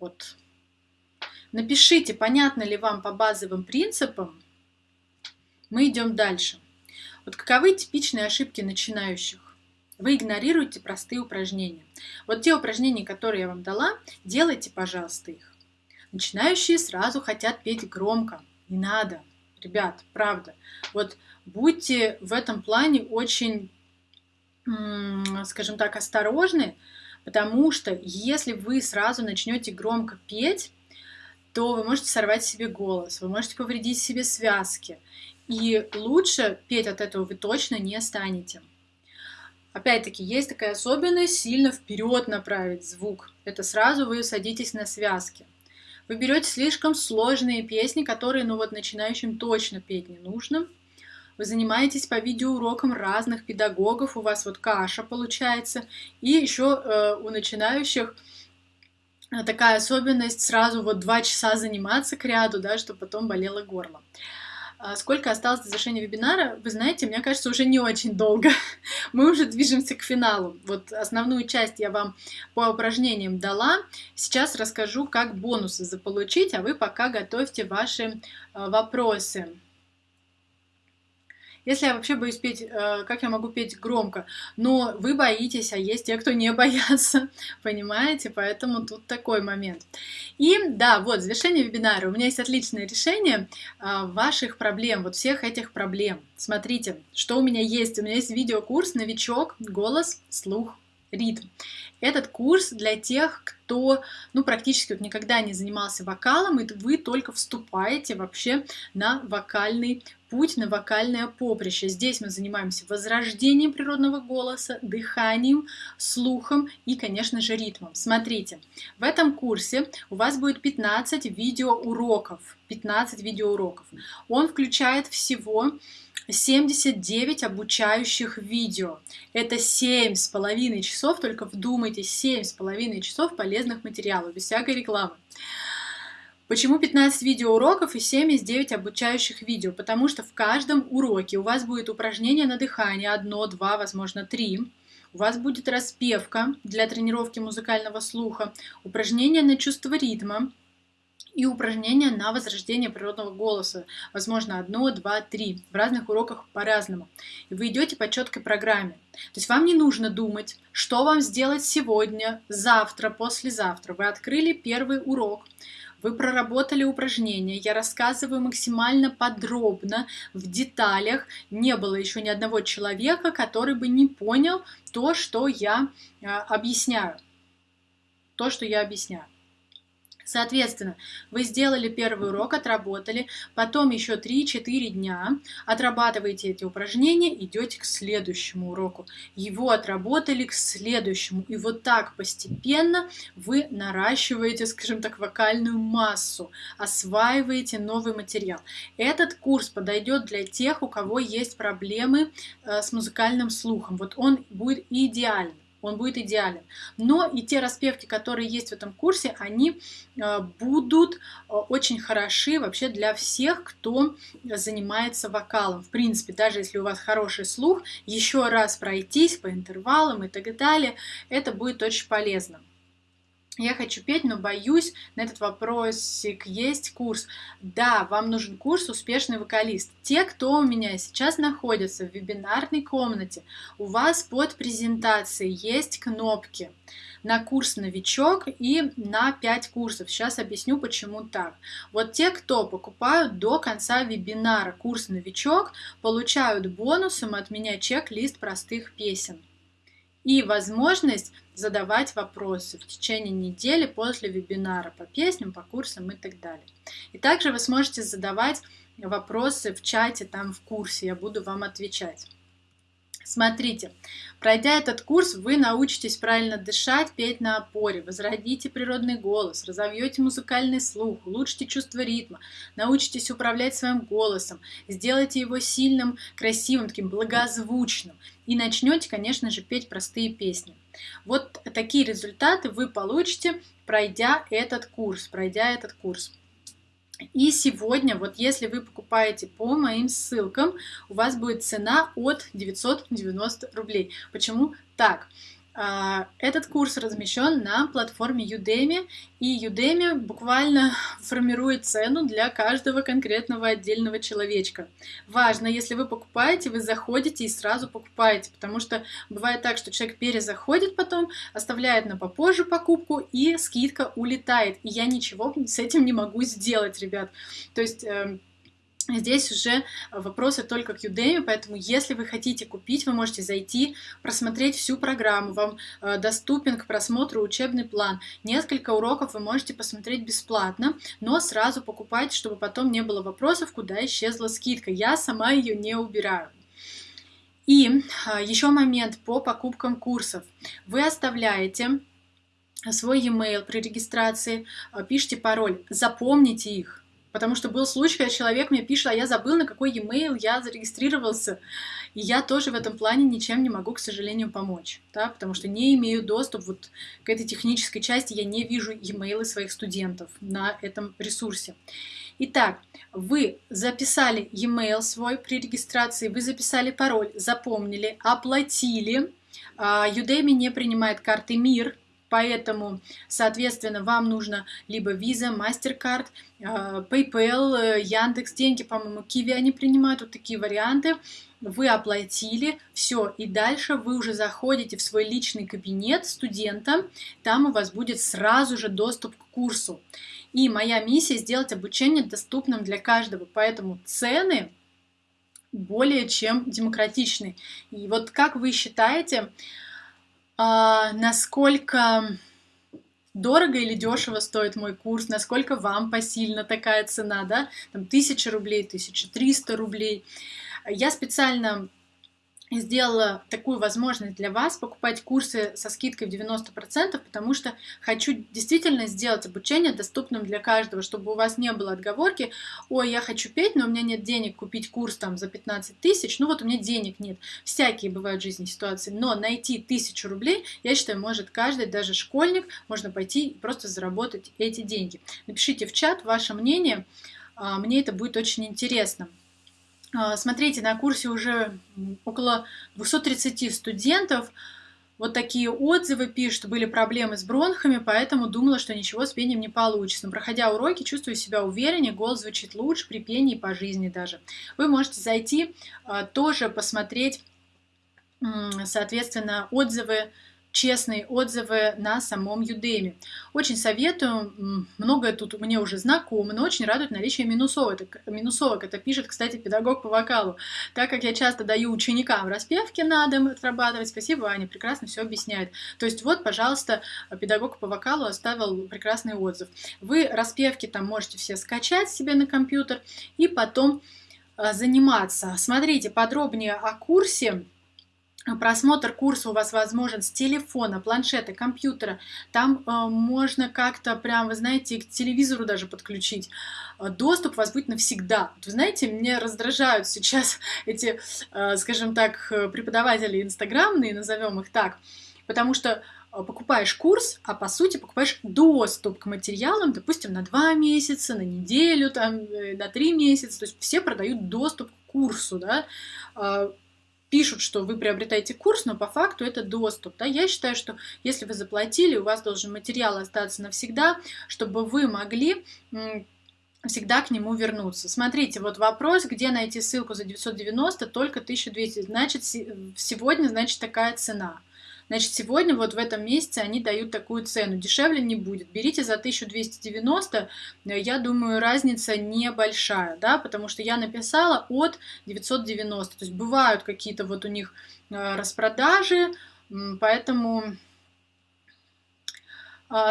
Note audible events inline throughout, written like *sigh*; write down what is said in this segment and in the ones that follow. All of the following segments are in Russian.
Вот. Напишите, понятно ли вам по базовым принципам. Мы идем дальше. Вот каковы типичные ошибки начинающих? Вы игнорируете простые упражнения. Вот те упражнения, которые я вам дала, делайте, пожалуйста, их. Начинающие сразу хотят петь громко. Не надо, ребят, правда. Вот будьте в этом плане очень, скажем так, осторожны, потому что если вы сразу начнете громко петь, то вы можете сорвать себе голос, вы можете повредить себе связки. И лучше петь от этого вы точно не станете. Опять-таки, есть такая особенность сильно вперед направить звук. Это сразу вы садитесь на связки. Вы берете слишком сложные песни, которые, ну вот, начинающим точно петь не нужно. Вы занимаетесь по видеоурокам разных педагогов, у вас вот каша получается. И еще э, у начинающих такая особенность сразу вот два часа заниматься к ряду, да, чтобы потом болело горло. А сколько осталось до завершения вебинара, вы знаете, мне кажется, уже не очень долго. *laughs* Мы уже движемся к финалу. Вот основную часть я вам по упражнениям дала. Сейчас расскажу, как бонусы заполучить, а вы пока готовьте ваши а, вопросы. Если я вообще боюсь петь, э, как я могу петь громко? Но вы боитесь, а есть те, кто не *laughs* боятся, понимаете? Поэтому тут такой момент. И да, вот, завершение вебинара. У меня есть отличное решение э, ваших проблем, вот всех этих проблем. Смотрите, что у меня есть. У меня есть видеокурс «Новичок. Голос, слух, ритм». Этот курс для тех, кто ну, практически вот никогда не занимался вокалом, и вы только вступаете вообще на вокальный путь, на вокальное поприще. Здесь мы занимаемся возрождением природного голоса, дыханием, слухом и, конечно же, ритмом. Смотрите, в этом курсе у вас будет 15 видеоуроков. 15 видеоуроков. Он включает всего 79 обучающих видео. Это 7,5 часов, только вдумайтесь, 7,5 часов полезных материалов, без всякой рекламы. Почему 15 видеоуроков и 7 из 9 обучающих видео? Потому что в каждом уроке у вас будет упражнение на дыхание, одно, два, возможно, три. У вас будет распевка для тренировки музыкального слуха, упражнение на чувство ритма, и упражнения на возрождение природного голоса. Возможно, одно, два, три. В разных уроках по-разному. И вы идете по четкой программе. То есть вам не нужно думать, что вам сделать сегодня, завтра, послезавтра. Вы открыли первый урок, вы проработали упражнения, я рассказываю максимально подробно, в деталях. Не было еще ни одного человека, который бы не понял то, что я а, объясняю. То, что я объясняю. Соответственно, вы сделали первый урок, отработали, потом еще 3-4 дня отрабатываете эти упражнения, идете к следующему уроку. Его отработали к следующему. И вот так постепенно вы наращиваете, скажем так, вокальную массу, осваиваете новый материал. Этот курс подойдет для тех, у кого есть проблемы э, с музыкальным слухом. Вот он будет идеальным он будет идеален. Но и те распевки, которые есть в этом курсе, они э, будут э, очень хороши вообще для всех, кто занимается вокалом. В принципе, даже если у вас хороший слух, еще раз пройтись по интервалам и так далее, это будет очень полезно я хочу петь, но боюсь на этот вопросик. Есть курс. Да, вам нужен курс «Успешный вокалист». Те, кто у меня сейчас находится в вебинарной комнате, у вас под презентацией есть кнопки на курс «Новичок» и на 5 курсов. Сейчас объясню, почему так. Вот те, кто покупают до конца вебинара курс «Новичок», получают бонусом от меня чек-лист простых песен и возможность задавать вопросы в течение недели после вебинара по песням, по курсам и так далее. И также вы сможете задавать вопросы в чате, там в курсе, я буду вам отвечать. Смотрите, пройдя этот курс, вы научитесь правильно дышать, петь на опоре, возродите природный голос, разовьете музыкальный слух, улучшите чувство ритма, научитесь управлять своим голосом, сделайте его сильным, красивым, таким благозвучным и начнете, конечно же, петь простые песни. Вот такие результаты вы получите, пройдя этот курс, пройдя этот курс. И сегодня, вот если вы покупаете по моим ссылкам, у вас будет цена от 990 рублей. Почему так? А, этот курс размещен на платформе Udemy, и Udemy буквально формирует цену для каждого конкретного отдельного человечка. Важно, если вы покупаете, вы заходите и сразу покупаете, потому что бывает так, что человек перезаходит потом, оставляет на попозже покупку, и скидка улетает. И я ничего с этим не могу сделать, ребят. То есть эм, Здесь уже вопросы только к Udemy, поэтому если вы хотите купить, вы можете зайти, просмотреть всю программу, вам э, доступен к просмотру учебный план. Несколько уроков вы можете посмотреть бесплатно, но сразу покупайте, чтобы потом не было вопросов, куда исчезла скидка. Я сама ее не убираю. И э, еще момент по покупкам курсов. Вы оставляете свой e-mail при регистрации, э, пишите пароль, запомните их Потому что был случай, когда человек мне пишет, а я забыл, на какой e-mail я зарегистрировался. И я тоже в этом плане ничем не могу, к сожалению, помочь. Да? Потому что не имею доступ вот к этой технической части, я не вижу e-mail своих студентов на этом ресурсе. Итак, вы записали e-mail свой при регистрации, вы записали пароль, запомнили, оплатили. А, Udemy не принимает карты МИР, Поэтому, соответственно, вам нужно либо Visa, MasterCard, а, PayPal, э, Яндекс, деньги, по-моему, Kiwi они принимают, вот такие варианты. Вы оплатили, все, и дальше вы уже заходите в свой личный кабинет студента, там у вас будет сразу же доступ к курсу. И моя миссия сделать обучение доступным для каждого, поэтому цены более чем демократичны. И вот как вы считаете, а, насколько дорого или дешево стоит мой курс, насколько вам посильна такая цена, да, там 1000 рублей, 1300 рублей. Я специально сделала такую возможность для вас покупать курсы со скидкой в 90%, потому что хочу действительно сделать обучение доступным для каждого, чтобы у вас не было отговорки, ой, я хочу петь, но у меня нет денег купить курс там за 15 тысяч, ну вот у меня денег нет. Всякие бывают в жизни ситуации, но найти тысячу рублей, я считаю, может каждый, даже школьник, можно пойти просто заработать эти деньги. Напишите в чат ваше мнение, а, мне это будет очень интересно. А, смотрите, на курсе уже около 230 студентов. Вот такие отзывы пишут, были проблемы с бронхами, поэтому думала, что ничего с пением не получится. Но проходя уроки, чувствую себя увереннее, голос звучит лучше при пении по жизни даже. Вы можете зайти, а, тоже посмотреть, соответственно, отзывы честные отзывы на самом Udemy. Очень советую, многое тут мне уже знакомо, но очень радует наличие минусовок. минусовок. Это пишет, кстати, педагог по вокалу. Так как я часто даю ученикам распевки на дом отрабатывать, спасибо, Аня, прекрасно все объясняет. То есть вот, пожалуйста, педагог по вокалу оставил прекрасный отзыв. Вы распевки там можете все скачать себе на компьютер и потом а, заниматься. Смотрите подробнее о курсе Просмотр курса у вас возможен с телефона, планшета, компьютера. Там э, можно как-то прям, вы знаете, к телевизору даже подключить. Э, доступ у вас будет навсегда. Вы знаете, мне раздражают сейчас *laughs* эти, э, скажем так, преподаватели инстаграмные, назовем их так, потому что э, покупаешь курс, а по сути покупаешь доступ к материалам, допустим, на два месяца, на неделю, там, э, на три месяца. То есть все продают доступ к курсу, да пишут, что вы приобретаете курс, но по факту это доступ. Да? Я считаю, что если вы заплатили, у вас должен материал остаться навсегда, чтобы вы могли всегда к нему вернуться. Смотрите, вот вопрос, где найти ссылку за 990, только 1200. Значит, сегодня, значит, такая цена. Значит, сегодня вот в этом месяце они дают такую цену. Дешевле не будет. Берите за 1290. Я думаю, разница небольшая, да, потому что я написала от 990. То есть бывают какие-то вот у них э, распродажи, поэтому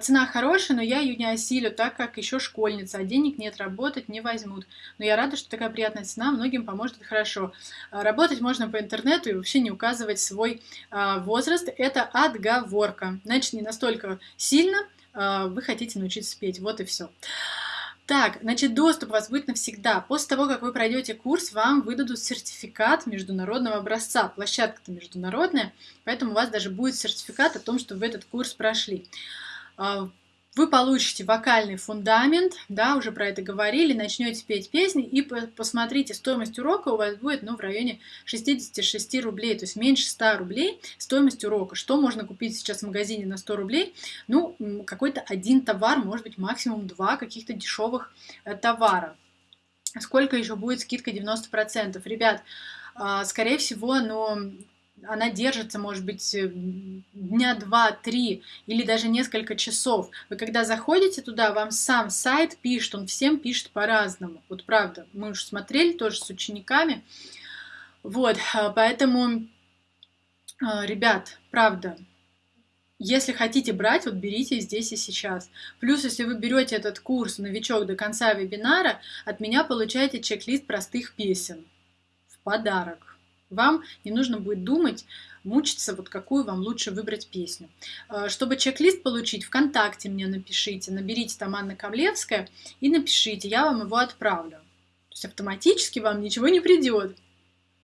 цена хорошая, но я ее не осилю, так как еще школьница, а денег нет, работать не возьмут. Но я рада, что такая приятная цена многим поможет, это хорошо. А, работать можно по интернету и вообще не указывать свой а, возраст. Это отговорка. Значит, не настолько сильно вы хотите научиться петь. Вот и все. Так, значит, доступ у вас будет навсегда. После того, как вы пройдете курс, вам выдадут сертификат международного образца. Площадка-то международная, поэтому у вас даже будет сертификат о том, что вы этот курс прошли. А, вы получите вокальный фундамент, да, уже про это говорили, начнете петь песни и посмотрите, стоимость урока у вас будет, ну, в районе 66 рублей, то есть меньше 100 рублей стоимость урока. Что можно купить сейчас в магазине на 100 рублей? Ну, какой-то один товар, может быть, максимум два каких-то дешевых э, товара. Сколько еще будет скидка 90%? Ребят, а, скорее всего, но она держится, может быть, э, дня два-три или даже несколько часов. Вы когда заходите туда, вам сам сайт пишет, он всем пишет по-разному. Вот правда, мы уже смотрели тоже с учениками. Вот, а, поэтому, а, ребят, правда, если хотите брать, вот берите здесь и сейчас. Плюс, если вы берете этот курс «Новичок» до конца вебинара, от меня получаете чек-лист простых песен в подарок. Вам не нужно будет думать, мучиться, вот какую вам лучше выбрать песню. Э, чтобы чек-лист получить, ВКонтакте мне напишите, наберите там Анна Камлевская и напишите, я вам его отправлю. То есть автоматически вам ничего не придет.